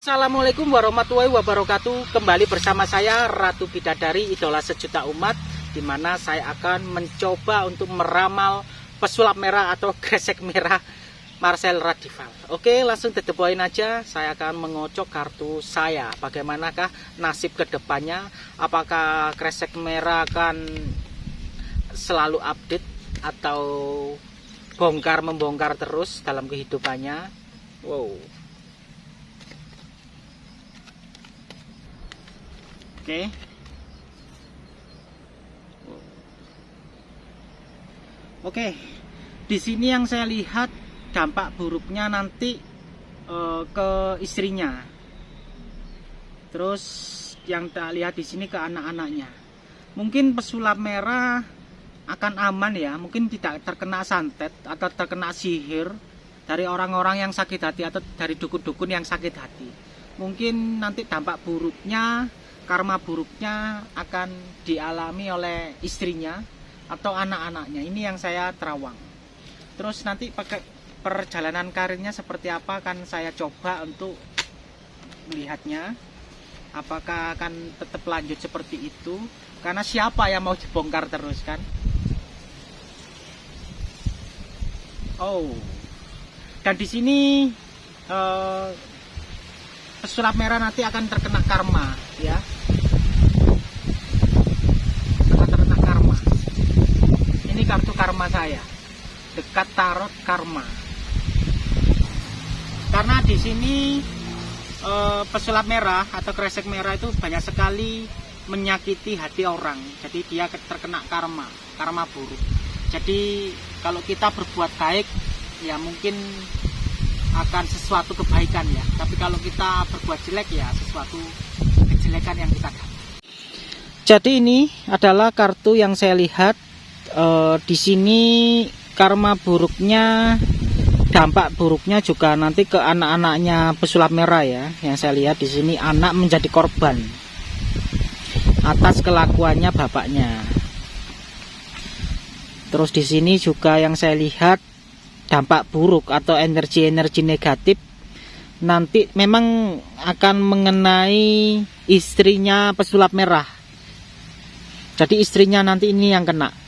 Assalamualaikum warahmatullahi wabarakatuh. Kembali bersama saya Ratu Bidadari Idola Sejuta Umat Di mana saya akan mencoba untuk meramal pesulap merah atau kresek merah Marcel Radival. Oke langsung poin aja. Saya akan mengocok kartu saya. Bagaimanakah nasib ke depannya Apakah kresek merah akan selalu update Atau bongkar membongkar terus dalam kehidupannya? Wow Oke. Oke. Di sini yang saya lihat dampak buruknya nanti uh, ke istrinya. Terus yang tak lihat di sini ke anak-anaknya. Mungkin pesulap merah akan aman ya, mungkin tidak terkena santet atau terkena sihir dari orang-orang yang sakit hati atau dari dukun-dukun yang sakit hati. Mungkin nanti dampak buruknya karma buruknya akan dialami oleh istrinya atau anak-anaknya. Ini yang saya terawang. Terus nanti pakai perjalanan karirnya seperti apa akan saya coba untuk melihatnya. Apakah akan tetap lanjut seperti itu? Karena siapa yang mau dibongkar terus kan? Oh. Dan di sini eh, pesulap merah nanti akan terkena karma ya kartu karma saya. Dekat tarot karma. Karena di sini e, pesulap merah atau kresek merah itu banyak sekali menyakiti hati orang. Jadi dia terkena karma karma buruk. Jadi kalau kita berbuat baik ya mungkin akan sesuatu kebaikan ya. Tapi kalau kita berbuat jelek ya sesuatu kejelekan yang kita dapat. Jadi ini adalah kartu yang saya lihat uh, di sini karma buruknya dampak buruknya juga nanti ke anak-anaknya pesulap merah ya. Yang saya lihat di sini anak menjadi korban atas kelakuannya bapaknya. Terus di sini juga yang saya lihat dampak buruk atau energi-energi negatif nanti memang akan mengenai istrinya pesulap merah. Jadi istrinya nanti ini yang kena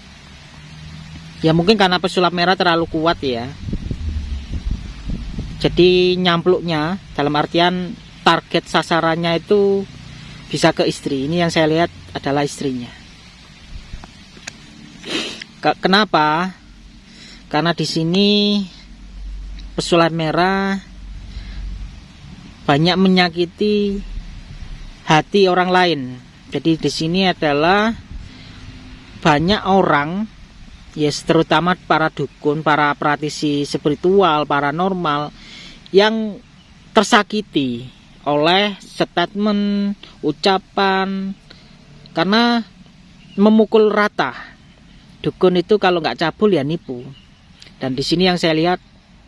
ya mungkin karena pesulap merah terlalu kuat ya. Jadi nyampluknya dalam artian target sasarannya itu bisa ke istri. Ini yang saya lihat adalah istrinya. Kenapa? Karena di sini pesulap merah banyak menyakiti hati orang lain. Jadi di sini adalah banyak orang yes terutama para dukun, para praktisi spiritual, paranormal yang tersakiti oleh statement, ucapan karena memukul rata. Dukun itu kalau nggak cabul ya nipu. Dan di sini yang saya lihat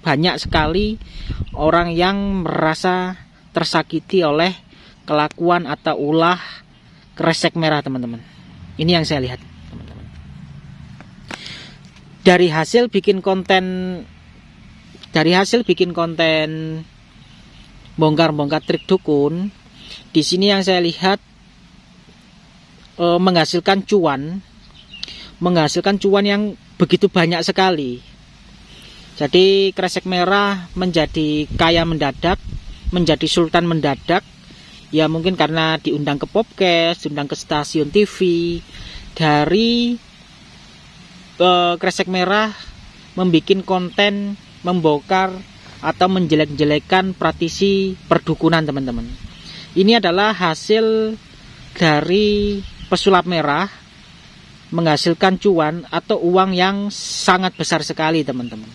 banyak sekali orang yang merasa tersakiti oleh kelakuan atau ulah kresek merah teman-teman. Ini yang saya lihat dari hasil bikin konten dari hasil bikin konten bongkar-bongkar trik dukun di sini yang saya lihat e, menghasilkan cuan menghasilkan cuan yang begitu banyak sekali. Jadi kresek merah menjadi kaya mendadak menjadi sultan mendadak. Ya mungkin karena diundang ke podcast diundang ke stasiun TV dari uh, kresek merah membuat konten membongkar atau menjelek-jelekan praktisi perdukunan teman-teman. Ini adalah hasil dari pesulap merah menghasilkan cuan atau uang yang sangat besar sekali teman-teman.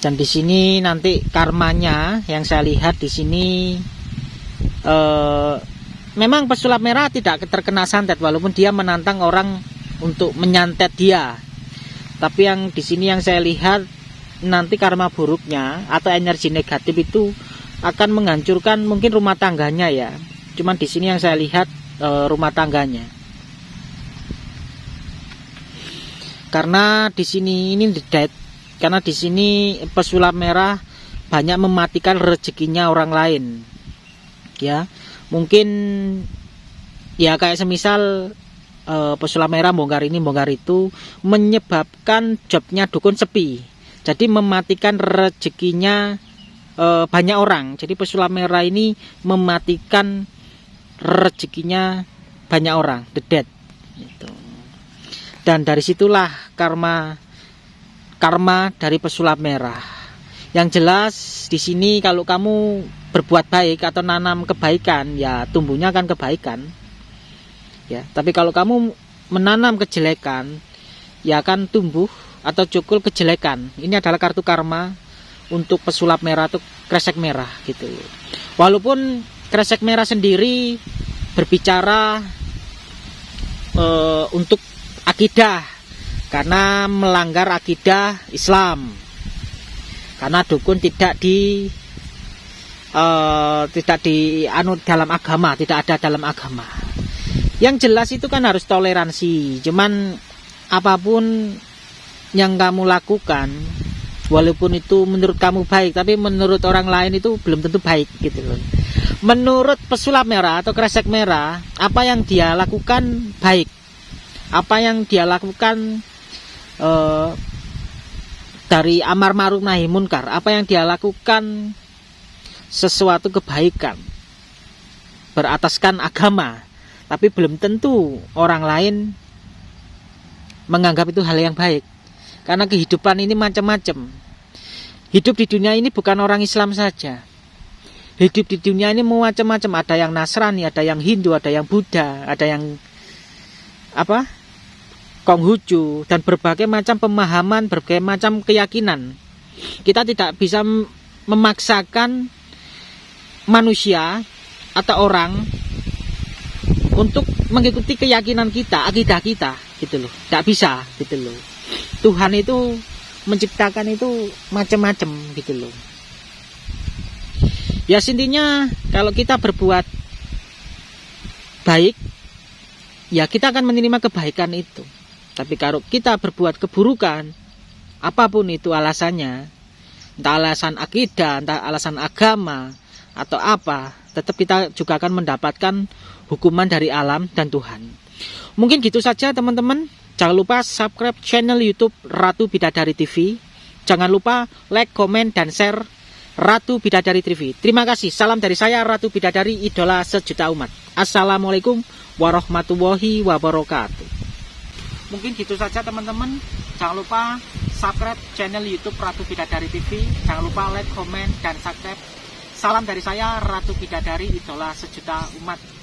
Dan di sini nanti karmanya yang saya lihat di sini eh, memang pesulap merah tidak terkena santet walaupun dia menantang orang untuk menyantet dia. Tapi yang di sini yang saya lihat nanti karma buruknya atau energi negatif itu akan menghancurkan mungkin rumah tangganya ya. Cuman di sini yang saya lihat e, rumah tangganya. Karena di sini ini dead karena di sini pesulap merah banyak mematikan rezekinya orang lain ya mungkin ya kayak semisal uh, pesulap merah bongkar ini bongkar itu menyebabkan jobnya dukun sepi. Jadi mematikan rezekinya uh, banyak orang. Jadi pesulap merah ini mematikan rezekinya banyak orang. The dead. Gitu. dan dari situlah karma karma dari pesulap merah yang jelas di sini kalau kamu berbuat baik atau nanam kebaikan, ya tumbuhnya akan kebaikan. Ya, tapi kalau kamu menanam kejelekan, ya akan tumbuh atau cukul kejelekan. Ini adalah kartu karma untuk pesulap merah atau kresek merah gitu. Walaupun kresek merah sendiri berbicara e, untuk akidah karena melanggar akidah Islam karena dukun tidak di uh, tidak di anu dalam agama tidak ada dalam agama. Yang jelas itu kan harus toleransi. Cuman apa pun yang kamu lakukan walaupun itu menurut kamu baik tapi menurut orang lain itu belum tentu baik gitu loh. Menurut pesulap merah atau kresek merah apa yang dia lakukan baik. Apa yang dia lakukan uh, dari amar ma'ruf nahi munkar apa yang dia lakukan sesuatu kebaikan berataskan agama tapi belum tentu orang lain menganggap itu hal yang baik. Karena kehidupan ini macam-macam. Hidup di dunia ini bukan orang Islam saja. Hidup di dunia ini macam-macam. Ada yang Nasrani ada yang Hindu ada yang Buddha ada yang apa Konghucu dan berbagai macam pemahaman, berbagai macam keyakinan. Kita tidak bisa memaksakan manusia atau orang untuk mengikuti keyakinan kita, akidah kita, gitu loh. Tidak bisa, gitu loh. Tuhan itu menciptakan itu macam-macam, gitu loh. Ya intinya kalau kita berbuat baik, ya kita akan menerima kebaikan itu. Tapi kalau kita berbuat keburukan, apa pun itu alasannya, entah alasan akidah, entah alasan agama, atau apa, tetap kita juga akan mendapatkan hukuman dari alam dan Tuhan. Mungkin gitu saja teman-teman. Jangan lupa subscribe channel YouTube Ratu Bidadari TV. Jangan lupa like, komen, dan share Ratu Bidadari TV. Terima kasih. Salam dari saya Ratu Bidadari, idola sejuta umat. Assalamualaikum warahmatullahi wabarakatuh. Mungkin gitu saja teman-teman. Jangan lupa subscribe channel YouTube Ratu Bidadari TV. Jangan lupa like, komen, dan subscribe. Salam dari saya Ratu Bidadari, idola sejuta umat.